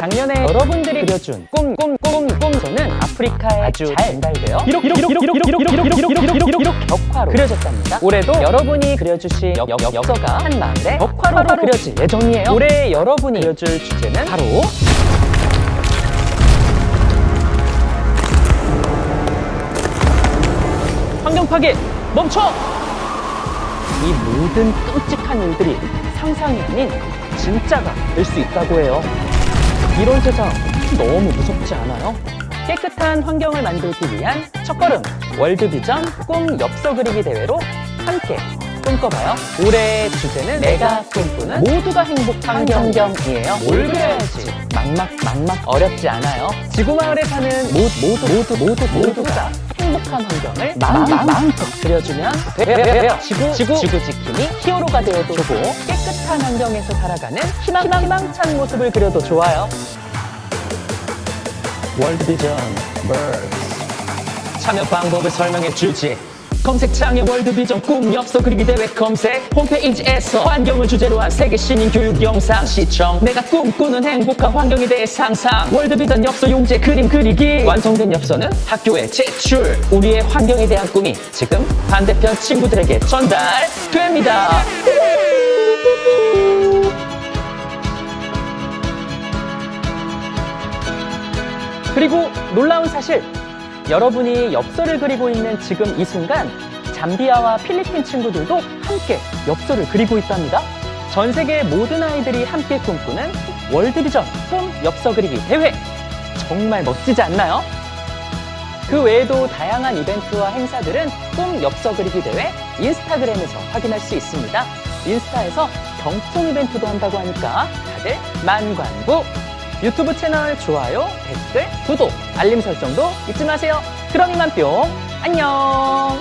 작년, 에 여러분들이 그려준 꿈 꿈 꿈 꿈 저는 아프리카에 아주 잘 전달되어 이렇게 이렇게 이렇게 이렇게 이렇게 이렇게 이렇게 이렇게 이렇게 벽화로 그려졌답니다. 올해도 여러분이 그려주신 역서가 한마음에 벽화로 그려질 예정이에요. 올해 여러분이 그려줄 주제는 바로 환경 파괴 멈춰! 이 모든 끔찍한 일들이 상상이 아닌 진짜가 될 수 있다고 해요. 이런 세상 너무 무섭지 않아요? 깨끗한 환경을 만들기 위한 첫걸음 월드비전 꿈 엽서 그리기 대회로 함께 꿈꿔봐요. 올해의 주제는 내가 꿈꾸는 모두가 행복한 환경이에요. 뭘 그려야지? 막막 막막 어렵지 않아요. 지구마을에 사는 모, 모두 모두 모두 모두가 행복한 환경을 마음, 마음, 마음껏 그려주면 돼요. 지구, 지구, 지구 지킴이 히어로가 되어도 좋고 깨끗한 환경에서 살아가는 희망, 희망, 희망찬 모습을 그려도 좋아요. 월드비전 참여 방법을 설명해 주지. 검색창에 월드비전 꿈 엽서 그리기 대회 검색. 홈페이지에서 환경을 주제로 한 세계 시민 교육 영상 시청. 내가 꿈꾸는 행복한 환경에 대해 상상. 월드비전 엽서 용제 그림 그리기. 완성된 엽서는 학교에 제출. 우리의 환경에 대한 꿈이 지금 반대편 친구들에게 전달됩니다. 그리고 놀라운 사실 여러분이 엽서를 그리고 있는 지금 이 순간 잠비아와 필리핀 친구들도 함께 엽서를 그리고 있답니다. 전 세계 모든 아이들이 함께 꿈꾸는 월드비전 꿈 엽서 그리기 대회 정말 멋지지 않나요? 그 외에도 다양한 이벤트와 행사들은 꿈 엽서 그리기 대회 인스타그램에서 확인할 수 있습니다. 인스타에서 경품 이벤트도 한다고 하니까 다들 만관부 유튜브 채널 좋아요, 댓글, 구독, 알림 설정도 잊지 마세요. 그럼 이만 뿅 안녕